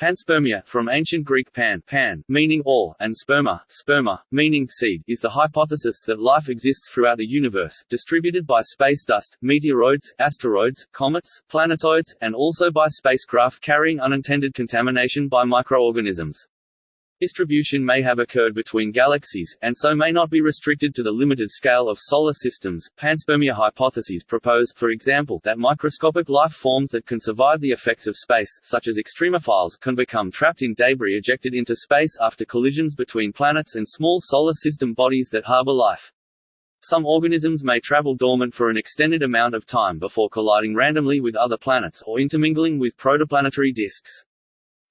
Panspermia, from ancient Greek pan, pan meaning all, and sperma, sperma, meaning seed, is the hypothesis that life exists throughout the universe, distributed by space dust, meteoroids, asteroids, comets, planetoids, and also by spacecraft carrying unintended contamination by microorganisms. Distribution may have occurred between galaxies, and so may not be restricted to the limited scale of solar systems. Panspermia hypotheses propose, for example, that microscopic life forms that can survive the effects of space, such as extremophiles, can become trapped in debris ejected into space after collisions between planets and small solar system bodies that harbor life. Some organisms may travel dormant for an extended amount of time before colliding randomly with other planets or intermingling with protoplanetary disks.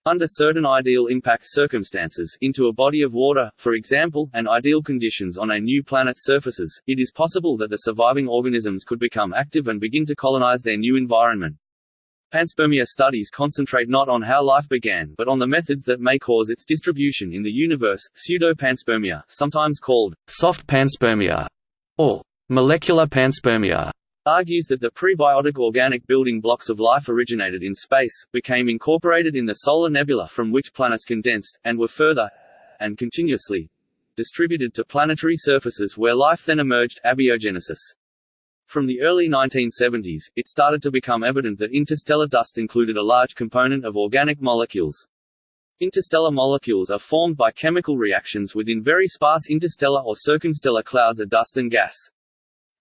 Under certain ideal impact circumstances into a body of water, for example, and ideal conditions on a new planet's surfaces, it is possible that the surviving organisms could become active and begin to colonize their new environment. Panspermia studies concentrate not on how life began but on the methods that may cause its distribution in the universe. Pseudo-panspermia, sometimes called soft panspermia or molecular panspermia, argues that the prebiotic organic building blocks of life originated in space, became incorporated in the solar nebula from which planets condensed, and were further and continuously distributed to planetary surfaces where life then emerged abiogenesis. From the early 1970s, it started to become evident that interstellar dust included a large component of organic molecules. Interstellar molecules are formed by chemical reactions within very sparse interstellar or circumstellar clouds of dust and gas.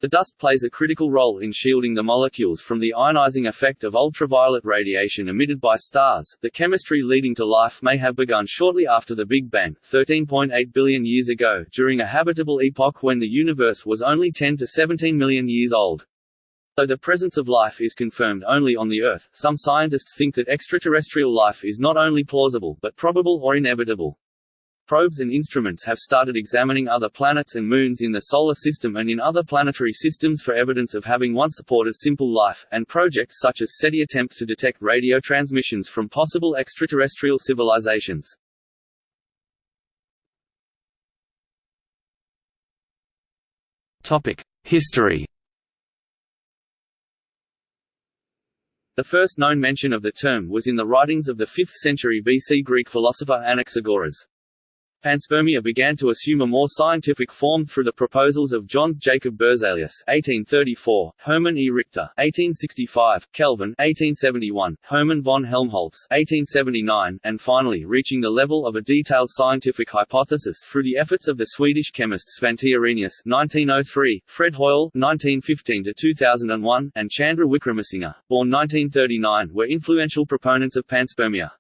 The dust plays a critical role in shielding the molecules from the ionizing effect of ultraviolet radiation emitted by stars. The chemistry leading to life may have begun shortly after the Big Bang, 13.8 billion years ago, during a habitable epoch when the universe was only 10 to 17 million years old. Though the presence of life is confirmed only on the Earth, some scientists think that extraterrestrial life is not only plausible but probable or inevitable. Probes and instruments have started examining other planets and moons in the Solar System and in other planetary systems for evidence of having once supported simple life, and projects such as SETI attempt to detect radio transmissions from possible extraterrestrial civilizations. History The first known mention of the term was in the writings of the 5th century BC Greek philosopher Anaxagoras. Panspermia began to assume a more scientific form through the proposals of Jöns Jacob Berzelius (1834), Hermann E. Richter (1865), Kelvin (1871), Hermann von Helmholtz (1879), and finally reaching the level of a detailed scientific hypothesis through the efforts of the Swedish chemist Svante Arrhenius (1903), Fred Hoyle (1915 2001), and Chandra Wickramasinghe, born 1939, were influential proponents of panspermia.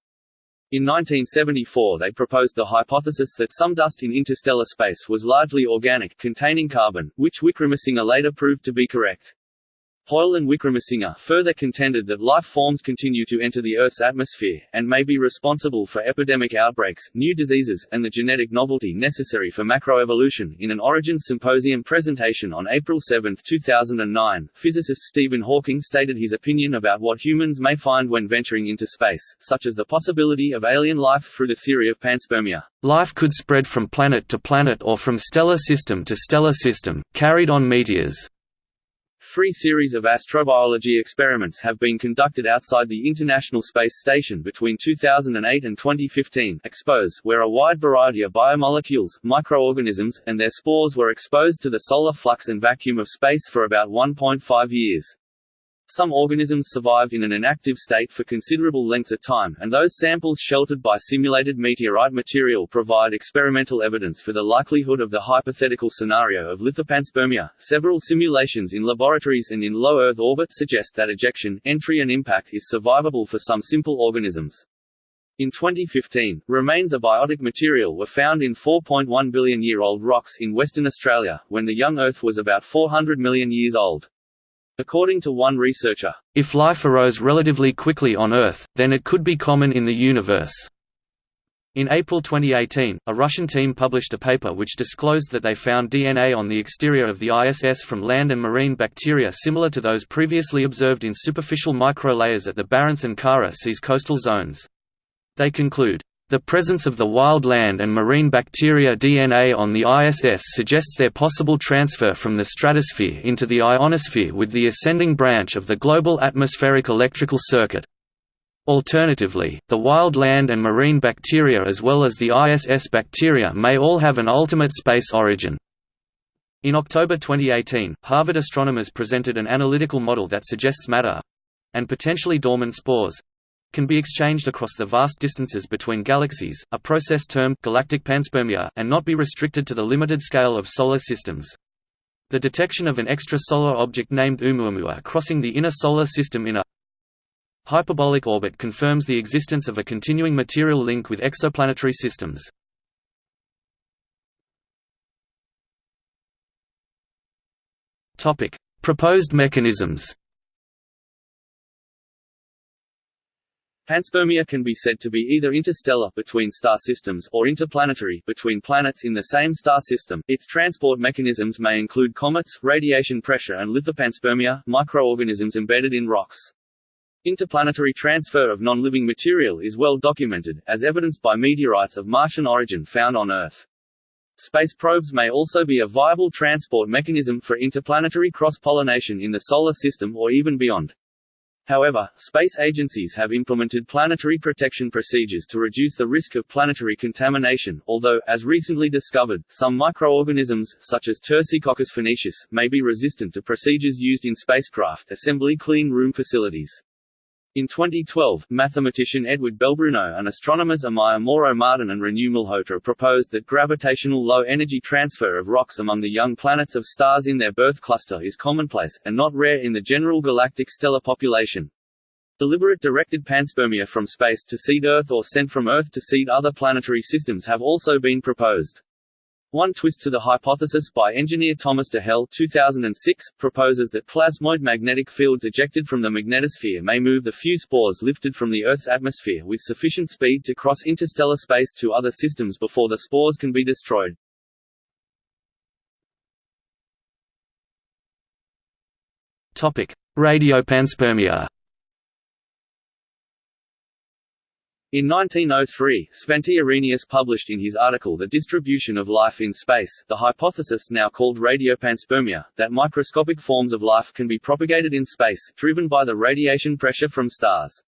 In 1974 they proposed the hypothesis that some dust in interstellar space was largely organic containing carbon, which Wickramasinghe later proved to be correct. Hoyle and Wickramasinghe further contended that life forms continue to enter the Earth's atmosphere, and may be responsible for epidemic outbreaks, new diseases, and the genetic novelty necessary for macroevolution. In an Origins Symposium presentation on April 7, 2009, physicist Stephen Hawking stated his opinion about what humans may find when venturing into space, such as the possibility of alien life through the theory of panspermia. Life could spread from planet to planet or from stellar system to stellar system, carried on meteors. Three series of astrobiology experiments have been conducted outside the International Space Station between 2008 and 2015 expose, where a wide variety of biomolecules, microorganisms, and their spores were exposed to the solar flux and vacuum of space for about 1.5 years. Some organisms survived in an inactive state for considerable lengths of time, and those samples sheltered by simulated meteorite material provide experimental evidence for the likelihood of the hypothetical scenario of lithopanspermia. Several simulations in laboratories and in low Earth orbit suggest that ejection, entry, and impact is survivable for some simple organisms. In 2015, remains of biotic material were found in 4.1 billion year old rocks in Western Australia, when the young Earth was about 400 million years old. According to one researcher, if life arose relatively quickly on Earth, then it could be common in the universe. In April 2018, a Russian team published a paper which disclosed that they found DNA on the exterior of the ISS from land and marine bacteria similar to those previously observed in superficial microlayers at the Barents and Kara seas coastal zones. They conclude, the presence of the wild land and marine bacteria DNA on the ISS suggests their possible transfer from the stratosphere into the ionosphere with the ascending branch of the global atmospheric electrical circuit. Alternatively, the wild land and marine bacteria as well as the ISS bacteria may all have an ultimate space origin. In October 2018, Harvard astronomers presented an analytical model that suggests matter—and potentially dormant spores—can be exchanged across the vast distances between galaxies, a process termed galactic panspermia, and not be restricted to the limited scale of solar systems. The detection of an extrasolar object named Oumuamua crossing the inner solar system in a Hyperbolic orbit confirms the existence of a continuing material link with exoplanetary systems. Proposed mechanisms Panspermia can be said to be either interstellar between star systems or interplanetary between planets in the same star system. Its transport mechanisms may include comets, radiation pressure and lithopanspermia, microorganisms embedded in rocks. Interplanetary transfer of non-living material is well documented, as evidenced by meteorites of Martian origin found on Earth. Space probes may also be a viable transport mechanism for interplanetary cross-pollination in the Solar System or even beyond. However, space agencies have implemented planetary protection procedures to reduce the risk of planetary contamination, although, as recently discovered, some microorganisms, such as Tersicoccus phoenicis, may be resistant to procedures used in spacecraft assembly clean room facilities. In 2012, mathematician Edward Belbruno and astronomers Amaya Moro-Martin and Renu Malhotra proposed that gravitational low-energy transfer of rocks among the young planets of stars in their birth cluster is commonplace, and not rare in the general galactic stellar population. Deliberate directed panspermia from space to seed Earth or sent from Earth to seed other planetary systems have also been proposed. One twist to the hypothesis by engineer Thomas Dehel 2006, proposes that plasmoid magnetic fields ejected from the magnetosphere may move the few spores lifted from the Earth's atmosphere with sufficient speed to cross interstellar space to other systems before the spores can be destroyed. Radiopanspermia In 1903, Svante Arrhenius published in his article The Distribution of Life in Space, the hypothesis now called radiopanspermia, that microscopic forms of life can be propagated in space, driven by the radiation pressure from stars.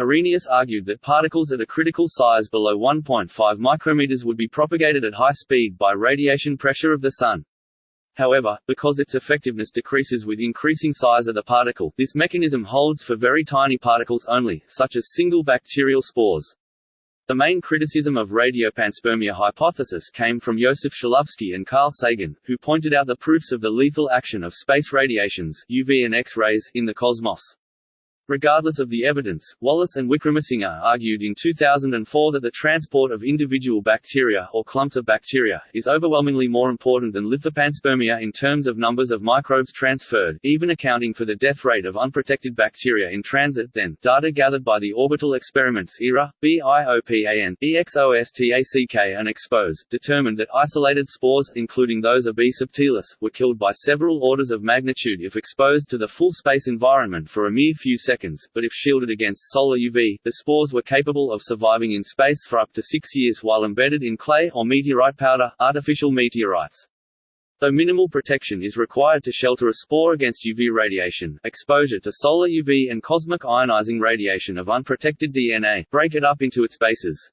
Arrhenius argued that particles at a critical size below 1.5 micrometers would be propagated at high speed by radiation pressure of the Sun. However, because its effectiveness decreases with increasing size of the particle, this mechanism holds for very tiny particles only, such as single bacterial spores. The main criticism of radiopanspermia hypothesis came from Joseph Shklovsky and Carl Sagan, who pointed out the proofs of the lethal action of space radiations UV and X-rays in the cosmos. Regardless of the evidence, Wallace and Wickramasinghe argued in 2004 that the transport of individual bacteria, or clumps of bacteria, is overwhelmingly more important than lithopanspermia in terms of numbers of microbes transferred, even accounting for the death rate of unprotected bacteria in transit then. Data gathered by the orbital experiments ERA, BIOPAN, EXOSTACK and EXPOSE, determined that isolated spores, including those of B. subtilis, were killed by several orders of magnitude if exposed to the full space environment for a mere few seconds seconds, but if shielded against solar UV, the spores were capable of surviving in space for up to six years while embedded in clay or meteorite powder, artificial meteorites. Though minimal protection is required to shelter a spore against UV radiation, exposure to solar UV and cosmic ionizing radiation of unprotected DNA break it up into its bases.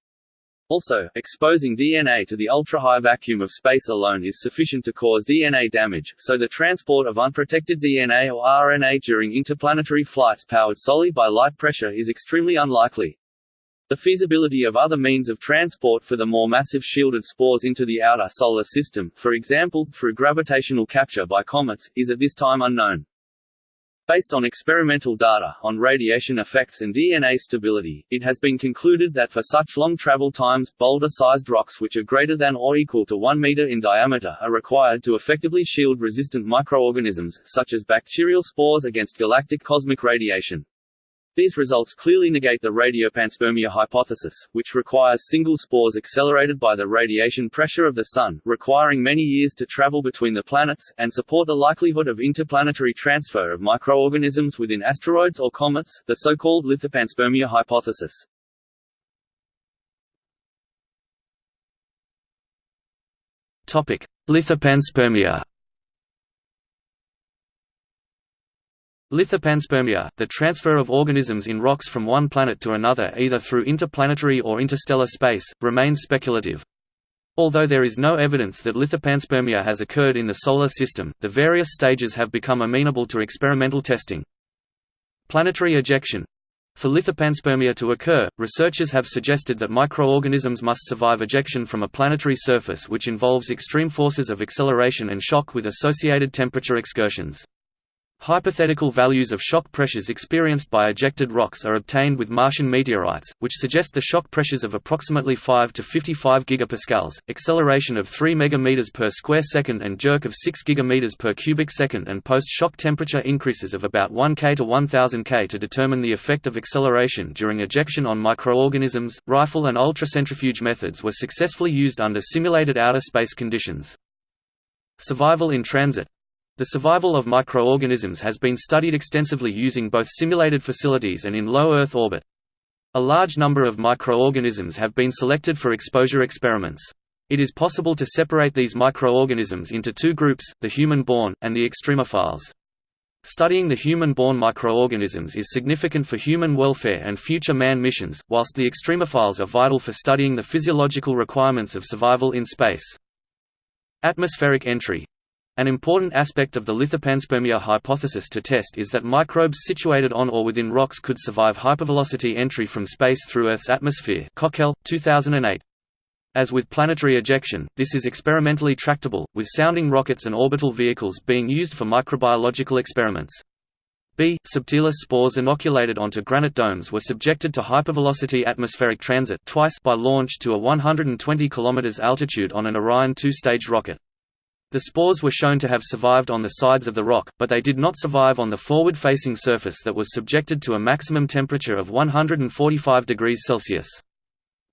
Also, exposing DNA to the ultra-high vacuum of space alone is sufficient to cause DNA damage, so the transport of unprotected DNA or RNA during interplanetary flights powered solely by light pressure is extremely unlikely. The feasibility of other means of transport for the more massive shielded spores into the outer solar system, for example, through gravitational capture by comets, is at this time unknown. Based on experimental data on radiation effects and DNA stability, it has been concluded that for such long travel times, boulder-sized rocks which are greater than or equal to 1 meter in diameter are required to effectively shield resistant microorganisms, such as bacterial spores against galactic cosmic radiation. These results clearly negate the radiopanspermia hypothesis, which requires single spores accelerated by the radiation pressure of the Sun, requiring many years to travel between the planets, and support the likelihood of interplanetary transfer of microorganisms within asteroids or comets, the so-called lithopanspermia hypothesis. Lithopanspermia Lithopanspermia, the transfer of organisms in rocks from one planet to another either through interplanetary or interstellar space, remains speculative. Although there is no evidence that lithopanspermia has occurred in the Solar System, the various stages have become amenable to experimental testing. Planetary ejection For lithopanspermia to occur, researchers have suggested that microorganisms must survive ejection from a planetary surface which involves extreme forces of acceleration and shock with associated temperature excursions. Hypothetical values of shock pressures experienced by ejected rocks are obtained with Martian meteorites, which suggest the shock pressures of approximately 5 to 55 gigapascals, acceleration of 3 megameters per square second and jerk of 6 gigameters per cubic second and post-shock temperature increases of about 1 K to 1000 K to determine the effect of acceleration during ejection on microorganisms. Rifle and ultracentrifuge methods were successfully used under simulated outer space conditions. Survival in transit the survival of microorganisms has been studied extensively using both simulated facilities and in low Earth orbit. A large number of microorganisms have been selected for exposure experiments. It is possible to separate these microorganisms into two groups, the human-borne, and the extremophiles. Studying the human-borne microorganisms is significant for human welfare and future manned missions, whilst the extremophiles are vital for studying the physiological requirements of survival in space. Atmospheric entry an important aspect of the lithopanspermia hypothesis to test is that microbes situated on or within rocks could survive hypervelocity entry from space through Earth's atmosphere Cockell, 2008. As with planetary ejection, this is experimentally tractable, with sounding rockets and orbital vehicles being used for microbiological experiments. B. subtilis spores inoculated onto granite domes were subjected to hypervelocity atmospheric transit twice by launch to a 120 km altitude on an Orion two-stage rocket. The spores were shown to have survived on the sides of the rock, but they did not survive on the forward-facing surface that was subjected to a maximum temperature of 145 degrees Celsius.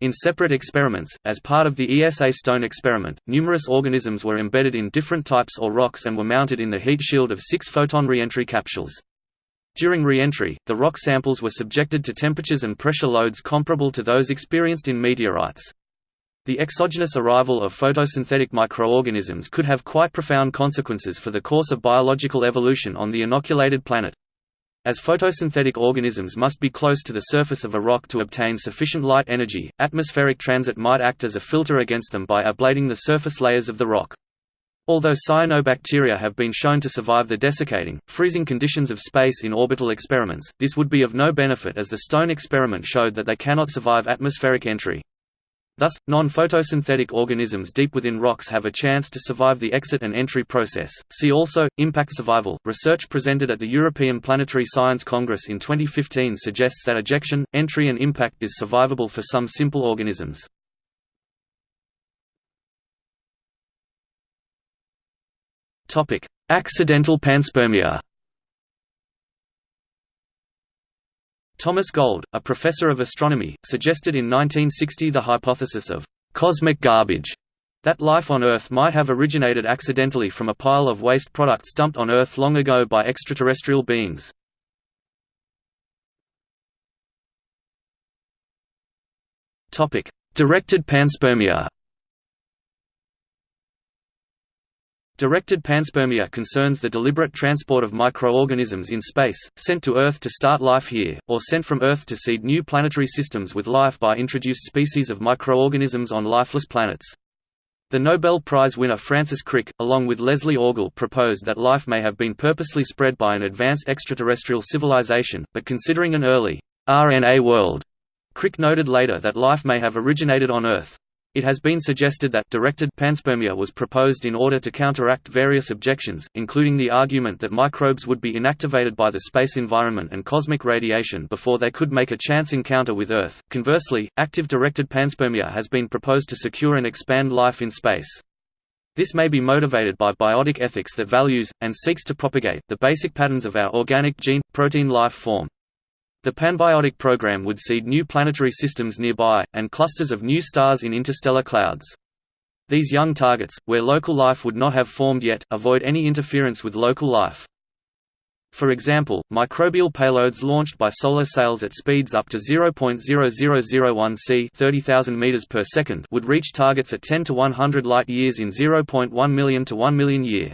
In separate experiments, as part of the ESA stone experiment, numerous organisms were embedded in different types or rocks and were mounted in the heat shield of six Foton reentry capsules. During reentry, the rock samples were subjected to temperatures and pressure loads comparable to those experienced in meteorites. The exogenous arrival of photosynthetic microorganisms could have quite profound consequences for the course of biological evolution on the inoculated planet. As photosynthetic organisms must be close to the surface of a rock to obtain sufficient light energy, atmospheric transit might act as a filter against them by ablating the surface layers of the rock. Although cyanobacteria have been shown to survive the desiccating, freezing conditions of space in orbital experiments, this would be of no benefit as the stone experiment showed that they cannot survive atmospheric entry. Thus, non-photosynthetic organisms deep within rocks have a chance to survive the exit and entry process. See also impact survival. Research presented at the European Planetary Science Congress in 2015 suggests that ejection, entry and impact is survivable for some simple organisms. Topic: Accidental panspermia. Thomas Gold, a professor of astronomy, suggested in 1960 the hypothesis of «cosmic garbage» that life on Earth might have originated accidentally from a pile of waste products dumped on Earth long ago by extraterrestrial beings. Directed panspermia Directed panspermia concerns the deliberate transport of microorganisms in space, sent to Earth to start life here, or sent from Earth to seed new planetary systems with life by introduced species of microorganisms on lifeless planets. The Nobel Prize winner Francis Crick, along with Leslie Orgel proposed that life may have been purposely spread by an advanced extraterrestrial civilization, but considering an early RNA world, Crick noted later that life may have originated on Earth. It has been suggested that directed panspermia was proposed in order to counteract various objections, including the argument that microbes would be inactivated by the space environment and cosmic radiation before they could make a chance encounter with Earth. Conversely, active directed panspermia has been proposed to secure and expand life in space. This may be motivated by biotic ethics that values, and seeks to propagate, the basic patterns of our organic gene-protein life form. The panbiotic program would seed new planetary systems nearby, and clusters of new stars in interstellar clouds. These young targets, where local life would not have formed yet, avoid any interference with local life. For example, microbial payloads launched by solar sails at speeds up to 0.0001 c 30,000 meters per would reach targets at 10 to 100 light years in 0.1 million to 1 million year.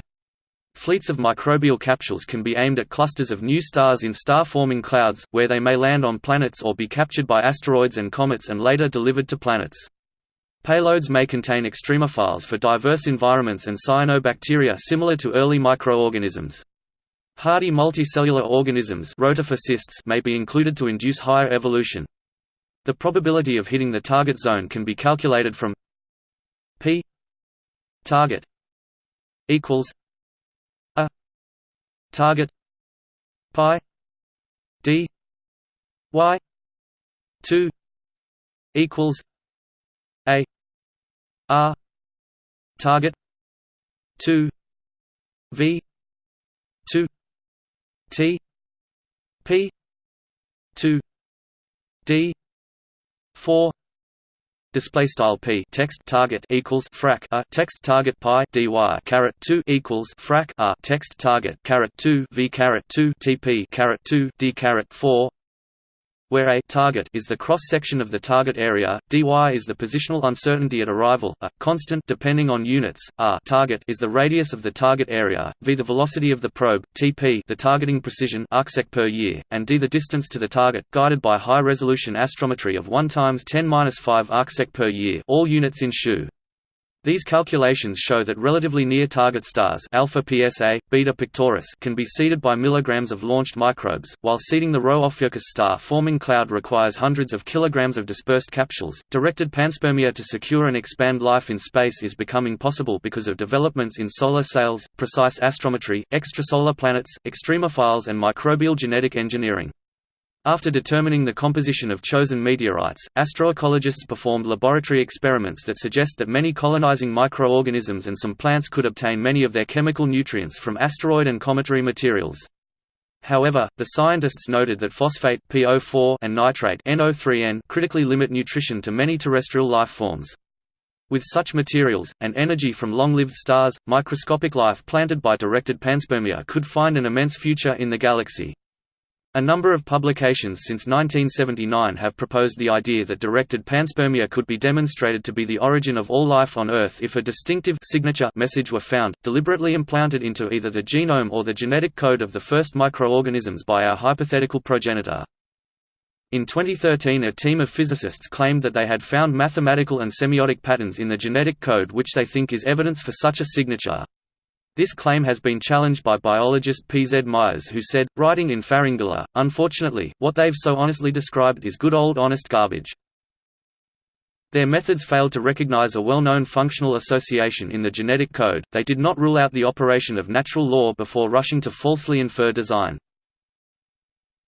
Fleets of microbial capsules can be aimed at clusters of new stars in star-forming clouds, where they may land on planets or be captured by asteroids and comets and later delivered to planets. Payloads may contain extremophiles for diverse environments and cyanobacteria similar to early microorganisms. Hardy multicellular organisms may be included to induce higher evolution. The probability of hitting the target zone can be calculated from p target equals target. Pi. D. Y. 2 equals a. R. Target. 2 v. 2 t. P. 2 d. 4 display style p text target equals frac a text target pi dy caret 2 equals frac a text target caret 2 v caret 2 tp caret 2 d caret 4 where a target is the cross-section of the target area, dy is the positional uncertainty at arrival, a constant depending on units, r target is the radius of the target area, v the velocity of the probe, tp the targeting precision arcsec per year, and d the distance to the target, guided by high-resolution astrometry of 1 times 10^-5 arcsec per year, all units in SHU. These calculations show that relatively near target stars alpha PSA, beta Pictoris can be seeded by milligrams of launched microbes, while seeding the Rho Ophiuchi star-forming cloud requires hundreds of kilograms of dispersed capsules. Directed panspermia to secure and expand life in space is becoming possible because of developments in solar sails, precise astrometry, extrasolar planets, extremophiles and microbial genetic engineering. After determining the composition of chosen meteorites, astroecologists performed laboratory experiments that suggest that many colonizing microorganisms and some plants could obtain many of their chemical nutrients from asteroid and cometary materials. However, the scientists noted that phosphate PO4 and nitrate NO3N critically limit nutrition to many terrestrial life forms. With such materials, and energy from long-lived stars, microscopic life planted by directed panspermia could find an immense future in the galaxy. A number of publications since 1979 have proposed the idea that directed panspermia could be demonstrated to be the origin of all life on Earth if a distinctive signature message were found, deliberately implanted into either the genome or the genetic code of the first microorganisms by our hypothetical progenitor. In 2013 a team of physicists claimed that they had found mathematical and semiotic patterns in the genetic code which they think is evidence for such a signature. This claim has been challenged by biologist P. Z. Myers who said, writing in Pharyngula, unfortunately, what they've so honestly described is good old honest garbage. Their methods failed to recognize a well-known functional association in the genetic code, they did not rule out the operation of natural law before rushing to falsely infer design.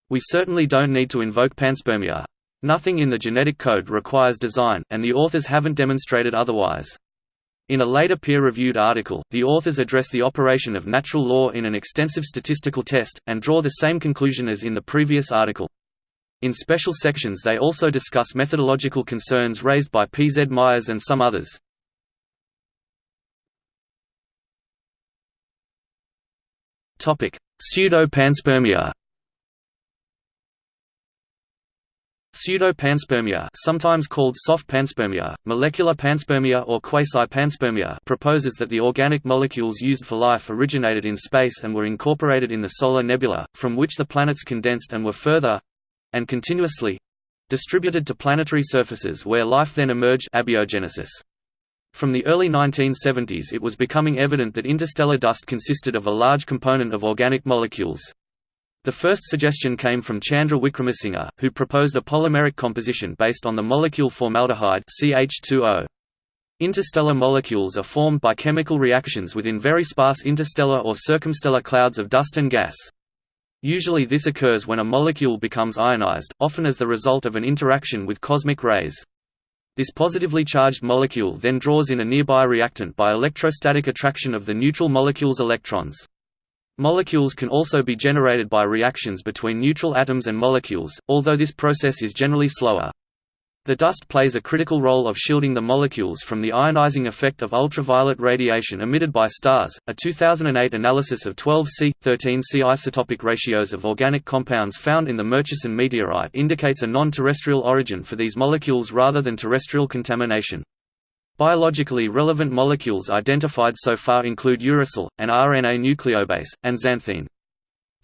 We certainly don't need to invoke panspermia. Nothing in the genetic code requires design, and the authors haven't demonstrated otherwise. In a later peer-reviewed article, the authors address the operation of natural law in an extensive statistical test, and draw the same conclusion as in the previous article. In special sections they also discuss methodological concerns raised by P. Z. Myers and some others. Pseudo-panspermia Pseudo-panspermia sometimes called soft panspermia, molecular panspermia or quasi-panspermia proposes that the organic molecules used for life originated in space and were incorporated in the solar nebula, from which the planets condensed and were further—and continuously—distributed to planetary surfaces where life then emerged abiogenesis. From the early 1970s it was becoming evident that interstellar dust consisted of a large component of organic molecules. The first suggestion came from Chandra Wickramasinghe, who proposed a polymeric composition based on the molecule formaldehyde CH2O. Interstellar molecules are formed by chemical reactions within very sparse interstellar or circumstellar clouds of dust and gas. Usually this occurs when a molecule becomes ionized, often as the result of an interaction with cosmic rays. This positively charged molecule then draws in a nearby reactant by electrostatic attraction of the neutral molecule's electrons. Molecules can also be generated by reactions between neutral atoms and molecules, although this process is generally slower. The dust plays a critical role of shielding the molecules from the ionizing effect of ultraviolet radiation emitted by stars. A 2008 analysis of 12C 13C isotopic ratios of organic compounds found in the Murchison meteorite indicates a non-terrestrial origin for these molecules rather than terrestrial contamination. Biologically relevant molecules identified so far include uracil, an RNA nucleobase, and xanthine.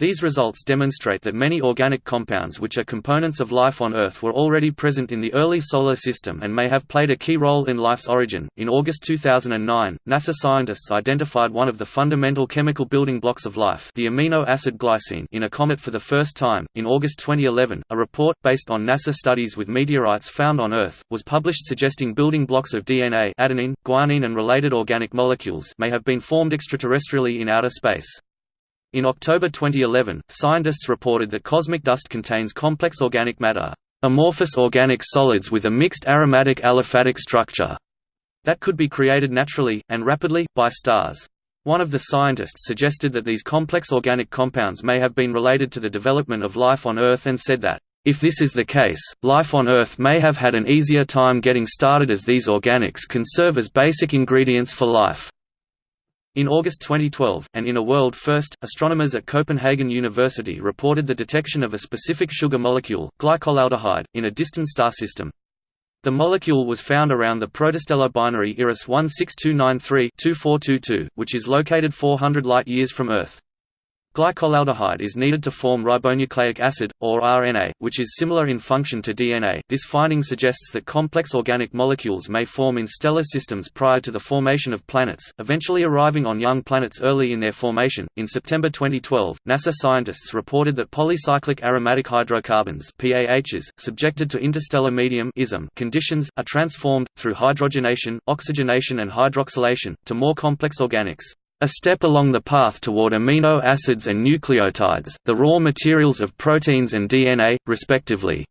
These results demonstrate that many organic compounds which are components of life on Earth were already present in the early Solar System and may have played a key role in life's origin. In August 2009, NASA scientists identified one of the fundamental chemical building blocks of life, the amino acid glycine, in a comet for the first time. In August 2011, a report based on NASA studies with meteorites found on Earth was published suggesting building blocks of DNA, adenine, guanine, and related organic molecules may have been formed extraterrestrially in outer space. In October 2011, scientists reported that cosmic dust contains complex organic matter, amorphous organic solids with a mixed aromatic aliphatic structure, that could be created naturally, and rapidly, by stars. One of the scientists suggested that these complex organic compounds may have been related to the development of life on Earth and said that, if this is the case, life on Earth may have had an easier time getting started as these organics can serve as basic ingredients for life. In August 2012, and in a world first, astronomers at Copenhagen University reported the detection of a specific sugar molecule, glycolaldehyde, in a distant star system. The molecule was found around the protostellar binary IRAS 16293-2422, which is located 400 light-years from Earth. Glycolaldehyde is needed to form ribonucleic acid, or RNA, which is similar in function to DNA. This finding suggests that complex organic molecules may form in stellar systems prior to the formation of planets, eventually arriving on young planets early in their formation. In September 2012, NASA scientists reported that polycyclic aromatic hydrocarbons (PAHs) subjected to interstellar medium (ISM) conditions are transformed through hydrogenation, oxygenation, and hydroxylation to more complex organics. A step along the path toward amino acids and nucleotides, the raw materials of proteins and DNA, respectively.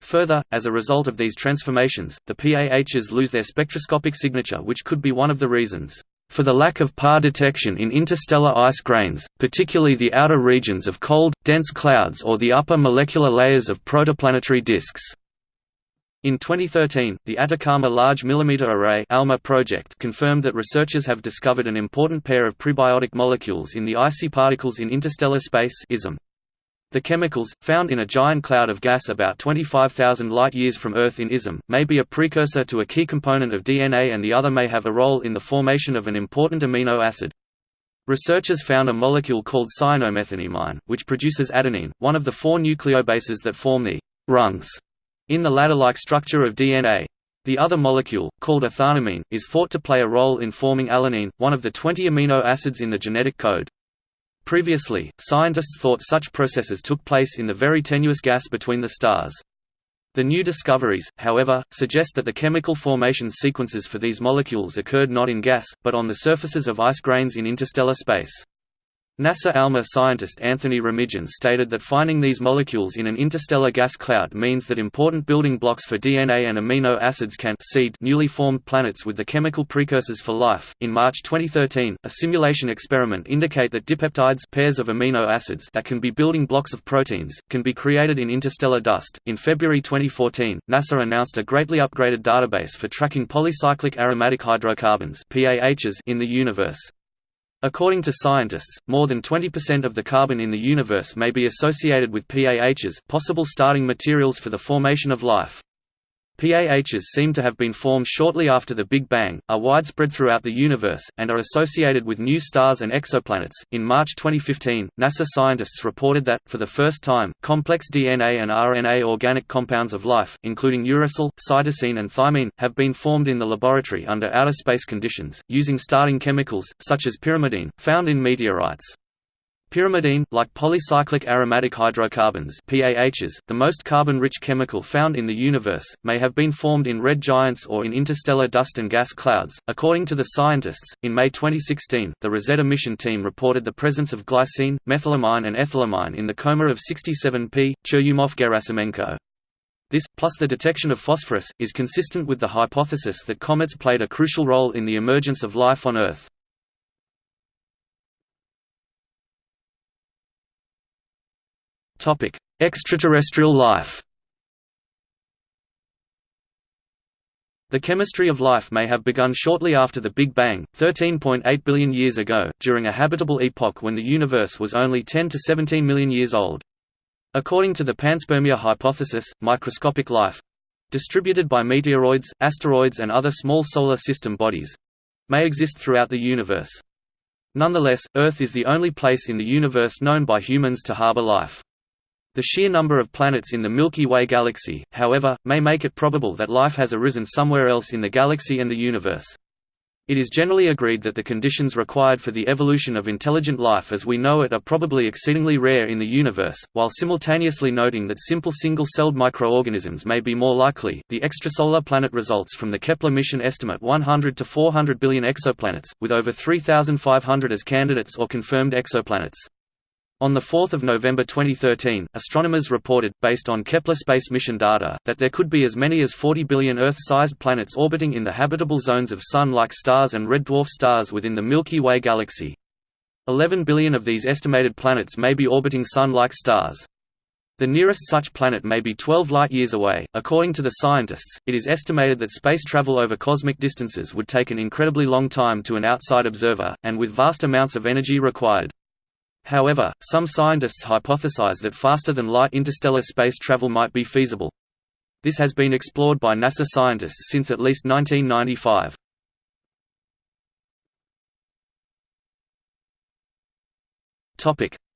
Further, as a result of these transformations, the PAHs lose their spectroscopic signature which could be one of the reasons for the lack of PAH detection in interstellar ice grains, particularly the outer regions of cold, dense clouds or the upper molecular layers of protoplanetary disks. In 2013, the Atacama Large Millimeter Array ALMA project confirmed that researchers have discovered an important pair of prebiotic molecules in the icy particles in interstellar space ISM. The chemicals, found in a giant cloud of gas about 25,000 light-years from Earth in ISM, may be a precursor to a key component of DNA and the other may have a role in the formation of an important amino acid. Researchers found a molecule called cyanomethanimine, which produces adenine, one of the four nucleobases that form the rungs in the ladder-like structure of DNA. The other molecule, called ethanamine, is thought to play a role in forming alanine, one of the 20 amino acids in the genetic code. Previously, scientists thought such processes took place in the very tenuous gas between the stars. The new discoveries, however, suggest that the chemical formation sequences for these molecules occurred not in gas, but on the surfaces of ice grains in interstellar space. NASA ALMA scientist Anthony Remijan stated that finding these molecules in an interstellar gas cloud means that important building blocks for DNA and amino acids can seed newly formed planets with the chemical precursors for life. In March 2013, a simulation experiment indicate that dipeptides pairs of amino acids that can be building blocks of proteins can be created in interstellar dust. In February 2014, NASA announced a greatly upgraded database for tracking polycyclic aromatic hydrocarbons (PAHs) in the universe. According to scientists, more than 20% of the carbon in the universe may be associated with PAHs, possible starting materials for the formation of life. PAHs seem to have been formed shortly after the Big Bang, are widespread throughout the universe, and are associated with new stars and exoplanets. In March 2015, NASA scientists reported that, for the first time, complex DNA and RNA organic compounds of life, including uracil, cytosine, and thymine, have been formed in the laboratory under outer space conditions, using starting chemicals, such as pyrimidine, found in meteorites. Pyrimidine, like polycyclic aromatic hydrocarbons PAHs, the most carbon-rich chemical found in the universe, may have been formed in red giants or in interstellar dust and gas clouds. According to the scientists, in May 2016, the Rosetta mission team reported the presence of glycine, methylamine and ethylamine in the coma of 67P, Churyumov-Gerasimenko. This, plus the detection of phosphorus, is consistent with the hypothesis that comets played a crucial role in the emergence of life on Earth. Topic: Extraterrestrial life. The chemistry of life may have begun shortly after the Big Bang, 13.8 billion years ago, during a habitable epoch when the universe was only 10 to 17 million years old. According to the panspermia hypothesis, microscopic life distributed by meteoroids, asteroids and other small solar system bodies—may exist throughout the universe. Nonetheless, Earth is the only place in the universe known by humans to harbor life. The sheer number of planets in the Milky Way galaxy, however, may make it probable that life has arisen somewhere else in the galaxy and the universe. It is generally agreed that the conditions required for the evolution of intelligent life as we know it are probably exceedingly rare in the universe, while simultaneously noting that simple single-celled microorganisms may be more likely. The extrasolar planet results from the Kepler mission estimate 100 to 400 billion exoplanets, with over 3,500 as candidates or confirmed exoplanets. On 4 November 2013, astronomers reported, based on Kepler space mission data, that there could be as many as 40 billion Earth-sized planets orbiting in the habitable zones of Sun-like stars and red dwarf stars within the Milky Way galaxy. 11 billion of these estimated planets may be orbiting Sun-like stars. The nearest such planet may be 12 light-years away. According to the scientists, it is estimated that space travel over cosmic distances would take an incredibly long time to an outside observer, and with vast amounts of energy required. However, some scientists hypothesize that faster-than-light interstellar space travel might be feasible. This has been explored by NASA scientists since at least 1995.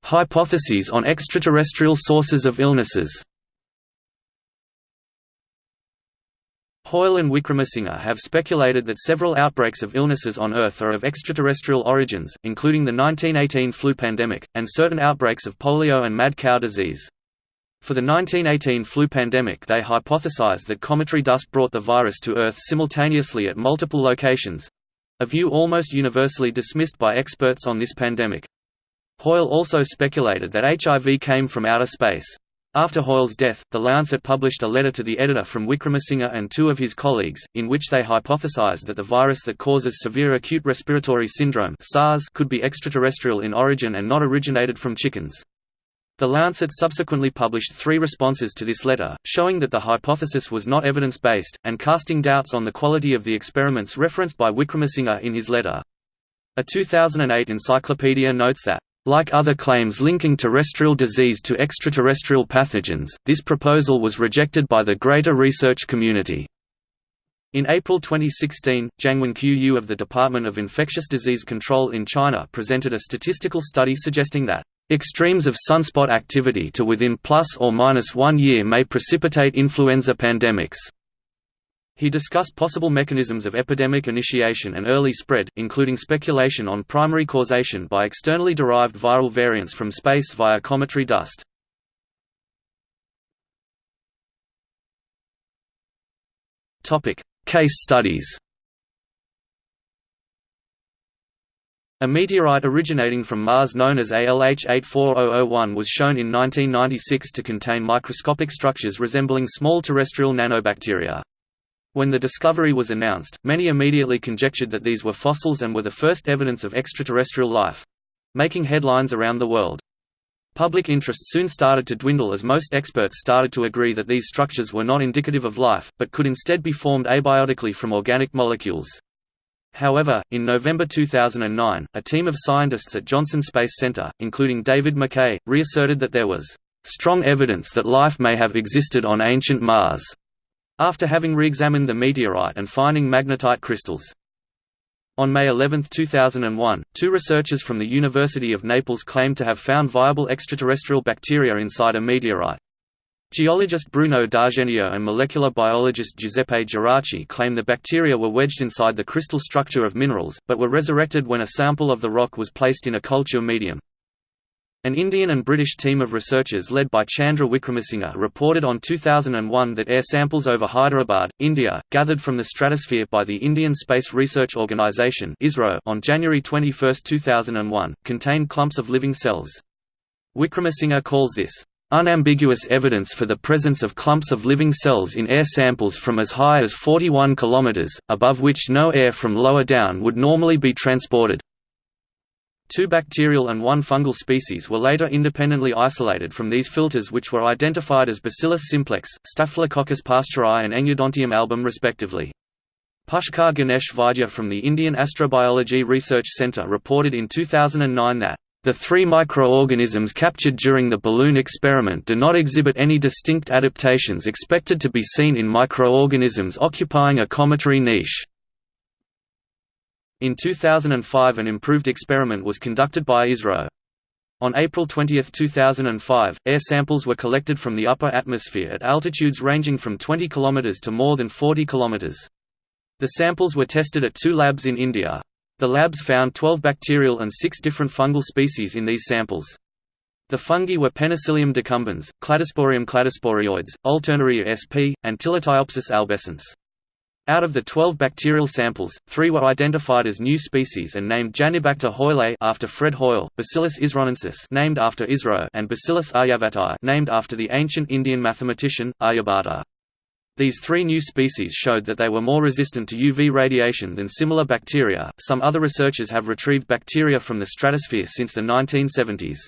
Hypotheses on extraterrestrial sources of illnesses Hoyle and Wickramasinghe have speculated that several outbreaks of illnesses on Earth are of extraterrestrial origins, including the 1918 flu pandemic, and certain outbreaks of polio and mad cow disease. For the 1918 flu pandemic they hypothesized that cometary dust brought the virus to Earth simultaneously at multiple locations—a view almost universally dismissed by experts on this pandemic. Hoyle also speculated that HIV came from outer space. After Hoyle's death, The Lancet published a letter to the editor from Wickramasinghe and two of his colleagues, in which they hypothesized that the virus that causes severe acute respiratory syndrome SARS could be extraterrestrial in origin and not originated from chickens. The Lancet subsequently published three responses to this letter, showing that the hypothesis was not evidence-based, and casting doubts on the quality of the experiments referenced by Wickramasinghe in his letter. A 2008 encyclopedia notes that like other claims linking terrestrial disease to extraterrestrial pathogens, this proposal was rejected by the greater research community. In April 2016, Jiangwen Qiu of the Department of Infectious Disease Control in China presented a statistical study suggesting that extremes of sunspot activity to within plus or minus one year may precipitate influenza pandemics. He discussed possible mechanisms of epidemic initiation and early spread, including speculation on primary causation by externally derived viral variants from space via cometary dust. Case studies A meteorite originating from Mars known as ALH 84001 was shown in 1996 to contain microscopic structures resembling small terrestrial nanobacteria. When the discovery was announced, many immediately conjectured that these were fossils and were the first evidence of extraterrestrial life—making headlines around the world. Public interest soon started to dwindle as most experts started to agree that these structures were not indicative of life, but could instead be formed abiotically from organic molecules. However, in November 2009, a team of scientists at Johnson Space Center, including David McKay, reasserted that there was strong evidence that life may have existed on ancient Mars after having re-examined the meteorite and finding magnetite crystals. On May 11, 2001, two researchers from the University of Naples claimed to have found viable extraterrestrial bacteria inside a meteorite. Geologist Bruno D'Argenio and molecular biologist Giuseppe Geraci claim the bacteria were wedged inside the crystal structure of minerals, but were resurrected when a sample of the rock was placed in a culture medium. An Indian and British team of researchers led by Chandra Wickramasinghe reported on 2001 that air samples over Hyderabad, India, gathered from the stratosphere by the Indian Space Research Organisation on January 21, 2001, contained clumps of living cells. Wickramasinghe calls this, "...unambiguous evidence for the presence of clumps of living cells in air samples from as high as 41 km, above which no air from lower down would normally be transported." Two bacterial and one fungal species were later independently isolated from these filters which were identified as Bacillus simplex, Staphylococcus pasteuri and Engiodontium album respectively. Pushkar Ganesh Vaidya from the Indian Astrobiology Research Centre reported in 2009 that The three microorganisms captured during the balloon experiment do not exhibit any distinct adaptations expected to be seen in microorganisms occupying a cometary niche. In 2005 an improved experiment was conducted by ISRO. On April 20, 2005, air samples were collected from the upper atmosphere at altitudes ranging from 20 km to more than 40 km. The samples were tested at two labs in India. The labs found 12 bacterial and 6 different fungal species in these samples. The fungi were Penicillium decumbens, Cladosporium cladosporioides, Alternaria sp, and Tilletiopsis albescens. Out of the 12 bacterial samples, three were identified as new species and named Janibacter hoyle after Fred Hoyle, Bacillus isronensis named after Isro, and Bacillus aryabhatae named after the ancient Indian mathematician Aryabhata. These three new species showed that they were more resistant to UV radiation than similar bacteria. Some other researchers have retrieved bacteria from the stratosphere since the 1970s.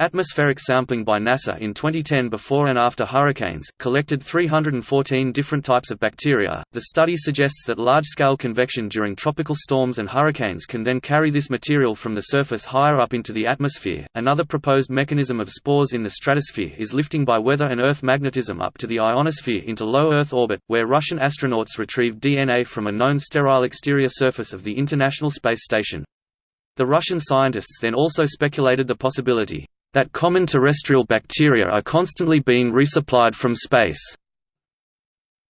Atmospheric sampling by NASA in 2010 before and after hurricanes collected 314 different types of bacteria. The study suggests that large-scale convection during tropical storms and hurricanes can then carry this material from the surface higher up into the atmosphere. Another proposed mechanism of spores in the stratosphere is lifting by weather and Earth magnetism up to the ionosphere into low Earth orbit, where Russian astronauts retrieved DNA from a known sterile exterior surface of the International Space Station. The Russian scientists then also speculated the possibility that common terrestrial bacteria are constantly being resupplied from space.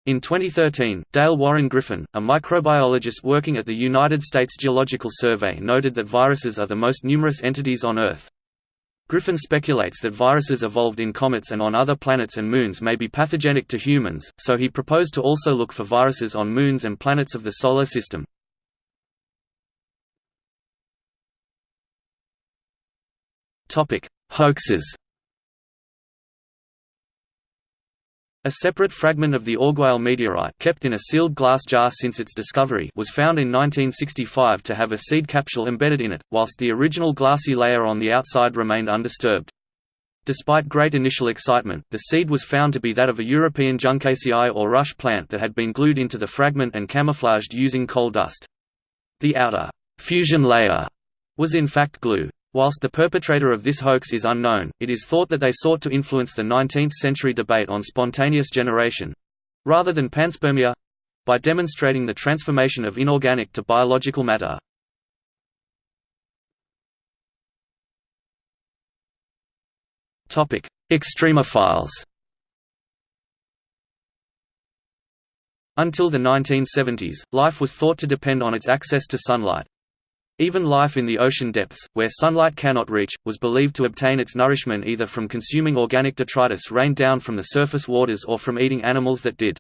In 2013, Dale Warren Griffin, a microbiologist working at the United States Geological Survey noted that viruses are the most numerous entities on Earth. Griffin speculates that viruses evolved in comets and on other planets and moons may be pathogenic to humans, so he proposed to also look for viruses on moons and planets of the Solar System. Hoaxes A separate fragment of the Orgueil meteorite kept in a sealed glass jar since its discovery was found in 1965 to have a seed capsule embedded in it, whilst the original glassy layer on the outside remained undisturbed. Despite great initial excitement, the seed was found to be that of a European Juncaceae or rush plant that had been glued into the fragment and camouflaged using coal dust. The outer fusion layer was in fact glue. Whilst the perpetrator of this hoax is unknown, it is thought that they sought to influence the 19th-century debate on spontaneous generation—rather than panspermia—by demonstrating the transformation of inorganic to biological matter. Extremophiles Until the 1970s, life was thought to depend on its access to sunlight. Even life in the ocean depths, where sunlight cannot reach, was believed to obtain its nourishment either from consuming organic detritus rained down from the surface waters or from eating animals that did.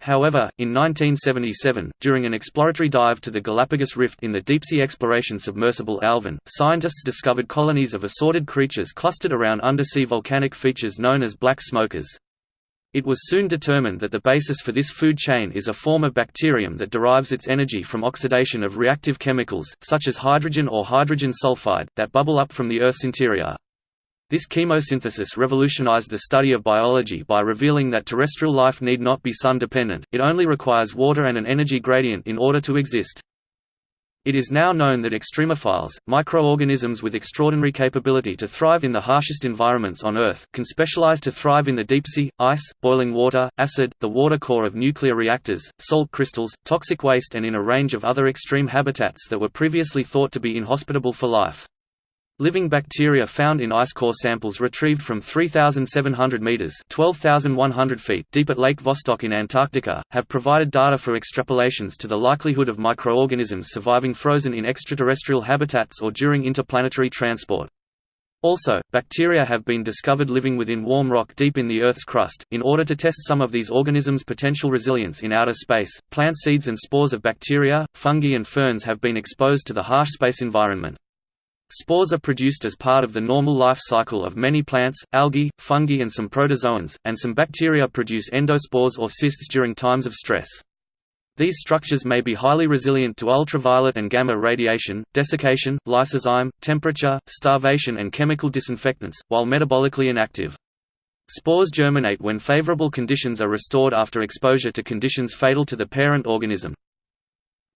However, in 1977, during an exploratory dive to the Galapagos Rift in the deep-sea exploration submersible Alvin, scientists discovered colonies of assorted creatures clustered around undersea volcanic features known as black smokers. It was soon determined that the basis for this food chain is a form of bacterium that derives its energy from oxidation of reactive chemicals, such as hydrogen or hydrogen sulfide, that bubble up from the Earth's interior. This chemosynthesis revolutionized the study of biology by revealing that terrestrial life need not be sun-dependent, it only requires water and an energy gradient in order to exist. It is now known that extremophiles, microorganisms with extraordinary capability to thrive in the harshest environments on Earth, can specialize to thrive in the deep sea, ice, boiling water, acid, the water core of nuclear reactors, salt crystals, toxic waste and in a range of other extreme habitats that were previously thought to be inhospitable for life. Living bacteria found in ice core samples retrieved from 3,700 meters (12,100 feet) deep at Lake Vostok in Antarctica have provided data for extrapolations to the likelihood of microorganisms surviving frozen in extraterrestrial habitats or during interplanetary transport. Also, bacteria have been discovered living within warm rock deep in the Earth's crust. In order to test some of these organisms' potential resilience in outer space, plant seeds and spores of bacteria, fungi, and ferns have been exposed to the harsh space environment. Spores are produced as part of the normal life cycle of many plants, algae, fungi and some protozoans, and some bacteria produce endospores or cysts during times of stress. These structures may be highly resilient to ultraviolet and gamma radiation, desiccation, lysozyme, temperature, starvation and chemical disinfectants, while metabolically inactive. Spores germinate when favorable conditions are restored after exposure to conditions fatal to the parent organism.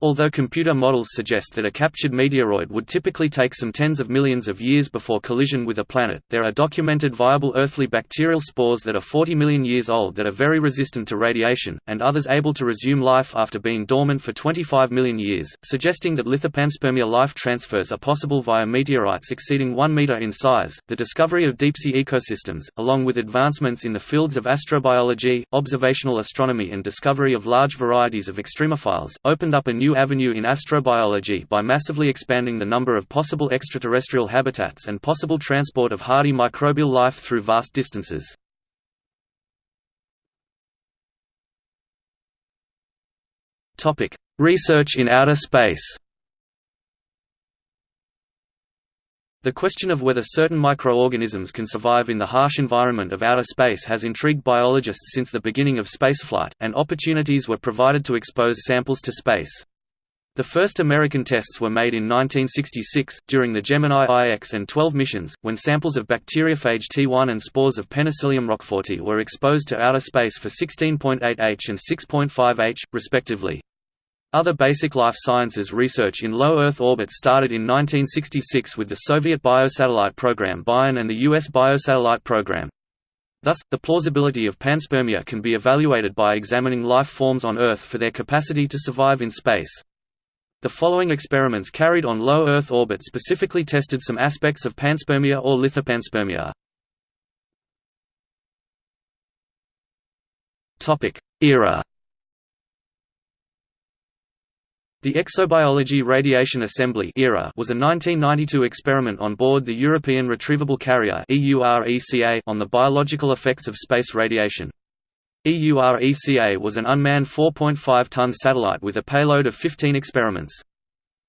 Although computer models suggest that a captured meteoroid would typically take some tens of millions of years before collision with a planet, there are documented viable earthly bacterial spores that are 40 million years old that are very resistant to radiation, and others able to resume life after being dormant for 25 million years, suggesting that lithopanspermia life transfers are possible via meteorites exceeding 1 meter in size. The discovery of deep-sea ecosystems, along with advancements in the fields of astrobiology, observational astronomy and discovery of large varieties of extremophiles, opened up a new avenue in astrobiology by massively expanding the number of possible extraterrestrial habitats and possible transport of hardy microbial life through vast distances. Research in outer space The question of whether certain microorganisms can survive in the harsh environment of outer space has intrigued biologists since the beginning of spaceflight, and opportunities were provided to expose samples to space. The first American tests were made in 1966, during the Gemini IX and 12 missions, when samples of bacteriophage T1 and spores of Penicillium roqueforti were exposed to outer space for 16.8 H and 6.5 H, respectively. Other basic life sciences research in low Earth orbit started in 1966 with the Soviet biosatellite program Bion and the U.S. biosatellite program. Thus, the plausibility of panspermia can be evaluated by examining life forms on Earth for their capacity to survive in space. The following experiments carried on low Earth orbit specifically tested some aspects of panspermia or lithopanspermia. Era The Exobiology Radiation Assembly era was a 1992 experiment on board the European Retrievable Carrier on the biological effects of space radiation. EURECA was an unmanned 4.5-ton satellite with a payload of 15 experiments.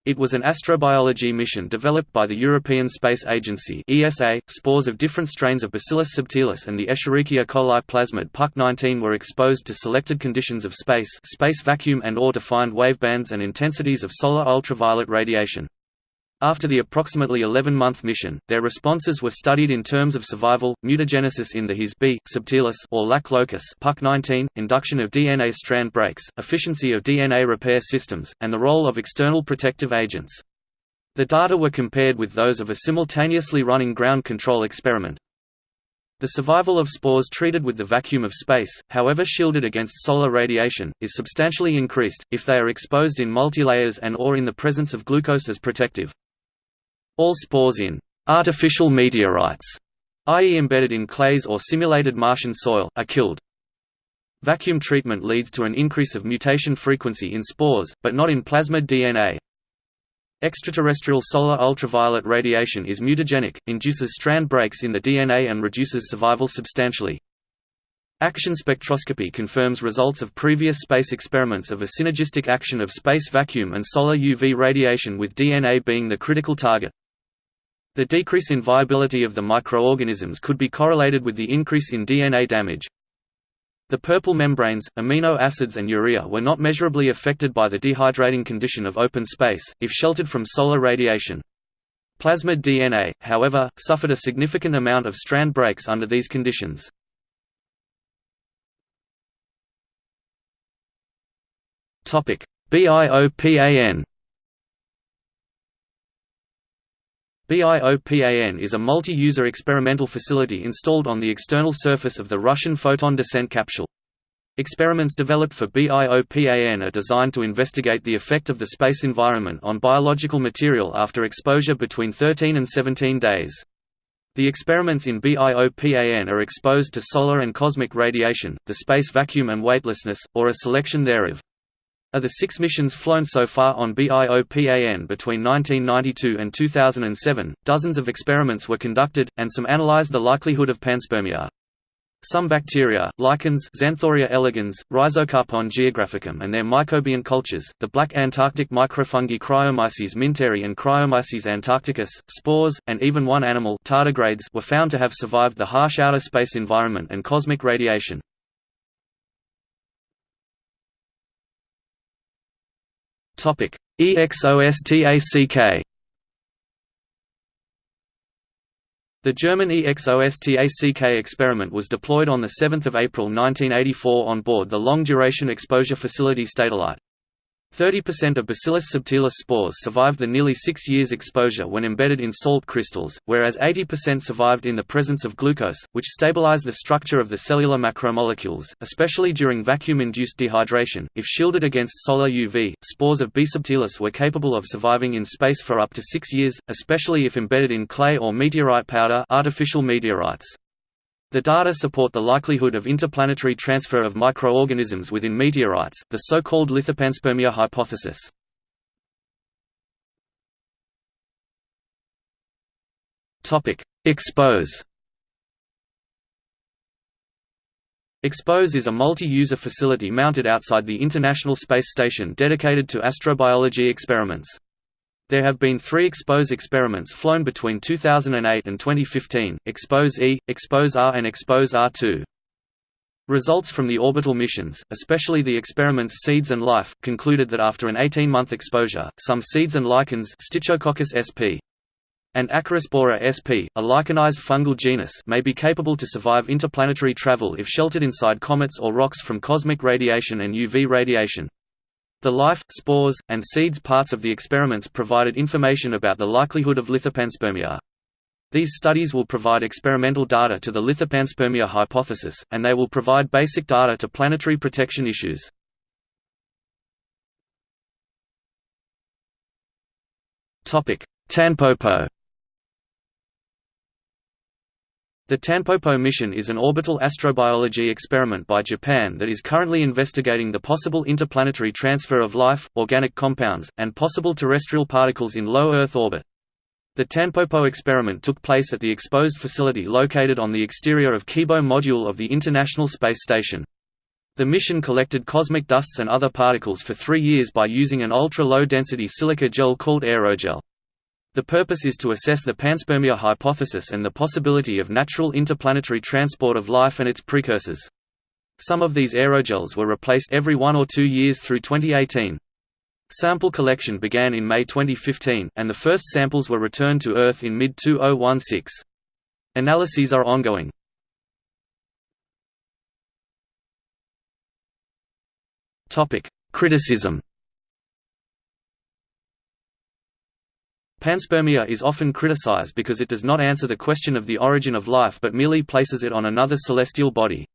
It was an astrobiology mission developed by the European Space Agency ESA. .Spores of different strains of Bacillus subtilis and the Escherichia coli plasmid PUC-19 were exposed to selected conditions of space space vacuum and or defined wavebands and intensities of solar ultraviolet radiation. After the approximately 11-month mission, their responses were studied in terms of survival, mutagenesis in the His B subtilis or lac locus PUC19, induction of DNA strand breaks, efficiency of DNA repair systems, and the role of external protective agents. The data were compared with those of a simultaneously running ground control experiment. The survival of spores treated with the vacuum of space, however shielded against solar radiation, is substantially increased, if they are exposed in multilayers and or in the presence of glucose as protective. All spores in artificial meteorites, i.e. embedded in clays or simulated Martian soil, are killed. Vacuum treatment leads to an increase of mutation frequency in spores, but not in plasmid DNA. Extraterrestrial solar ultraviolet radiation is mutagenic, induces strand breaks in the DNA and reduces survival substantially. Action spectroscopy confirms results of previous space experiments of a synergistic action of space vacuum and solar UV radiation with DNA being the critical target. The decrease in viability of the microorganisms could be correlated with the increase in DNA damage. The purple membranes, amino acids and urea were not measurably affected by the dehydrating condition of open space, if sheltered from solar radiation. Plasmid DNA, however, suffered a significant amount of strand breaks under these conditions. BIOPAN BIOPAN is a multi-user experimental facility installed on the external surface of the Russian Foton descent capsule. Experiments developed for BIOPAN are designed to investigate the effect of the space environment on biological material after exposure between 13 and 17 days. The experiments in BIOPAN are exposed to solar and cosmic radiation, the space vacuum and weightlessness, or a selection thereof. Of the six missions flown so far on BIOPAN between 1992 and 2007, dozens of experiments were conducted, and some analyzed the likelihood of panspermia. Some bacteria, lichens Xanthoria elegans, Rhizocarpon geographicum and their mycobiont cultures, the black Antarctic microfungi Cryomyces minteri and Cryomyces antarcticus, spores, and even one animal tardigrades were found to have survived the harsh outer space environment and cosmic radiation. Topic: EXOSTACK. The German EXOSTACK experiment was deployed on 7 April 1984 on board the Long Duration Exposure Facility Statelite. 30% of Bacillus subtilis spores survived the nearly six years exposure when embedded in salt crystals, whereas 80% survived in the presence of glucose, which stabilize the structure of the cellular macromolecules, especially during vacuum-induced dehydration. If shielded against solar UV, spores of B. subtilis were capable of surviving in space for up to six years, especially if embedded in clay or meteorite powder artificial meteorites. The data support the likelihood of interplanetary transfer of microorganisms within meteorites, the so-called lithopanspermia hypothesis. Expose Expose is a multi-user facility mounted outside the International Space Station dedicated to astrobiology experiments. There have been three EXPOSE experiments flown between 2008 and 2015, EXPOSE-E, EXPOSE-R and EXPOSE-R2. Results from the orbital missions, especially the experiments Seeds and Life, concluded that after an 18-month exposure, some seeds and lichens Stichococcus sp. and Acarospora sp., a lichenized fungal genus may be capable to survive interplanetary travel if sheltered inside comets or rocks from cosmic radiation and UV radiation. The life, spores, and seeds parts of the experiments provided information about the likelihood of lithopanspermia. These studies will provide experimental data to the lithopanspermia hypothesis, and they will provide basic data to planetary protection issues. Tanpopo The Tanpopo mission is an orbital astrobiology experiment by Japan that is currently investigating the possible interplanetary transfer of life, organic compounds, and possible terrestrial particles in low Earth orbit. The Tanpopo experiment took place at the exposed facility located on the exterior of Kibo module of the International Space Station. The mission collected cosmic dusts and other particles for three years by using an ultra-low-density silica gel called aerogel. The purpose is to assess the panspermia hypothesis and the possibility of natural interplanetary transport of life and its precursors. Some of these aerogels were replaced every one or two years through 2018. Sample collection began in May 2015, and the first samples were returned to Earth in mid-2016. Analyses are ongoing. Criticism Panspermia is often criticized because it does not answer the question of the origin of life but merely places it on another celestial body.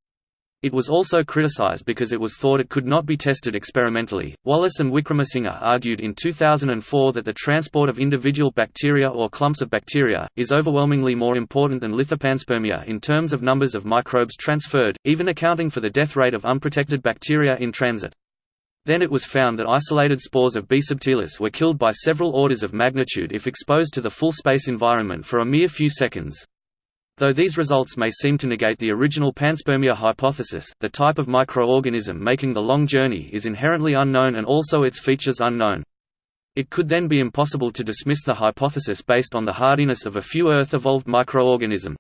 It was also criticized because it was thought it could not be tested experimentally. Wallis and Wickramasinghe argued in 2004 that the transport of individual bacteria or clumps of bacteria is overwhelmingly more important than lithopanspermia in terms of numbers of microbes transferred, even accounting for the death rate of unprotected bacteria in transit. Then it was found that isolated spores of B. subtilis were killed by several orders of magnitude if exposed to the full space environment for a mere few seconds. Though these results may seem to negate the original panspermia hypothesis, the type of microorganism making the long journey is inherently unknown and also its features unknown. It could then be impossible to dismiss the hypothesis based on the hardiness of a few Earth-evolved microorganism.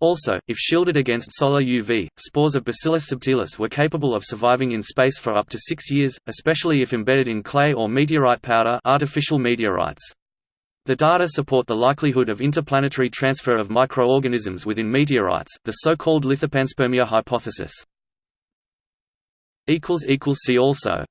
Also, if shielded against solar UV, spores of Bacillus subtilis were capable of surviving in space for up to six years, especially if embedded in clay or meteorite powder artificial meteorites. The data support the likelihood of interplanetary transfer of microorganisms within meteorites, the so-called lithopanspermia hypothesis. See also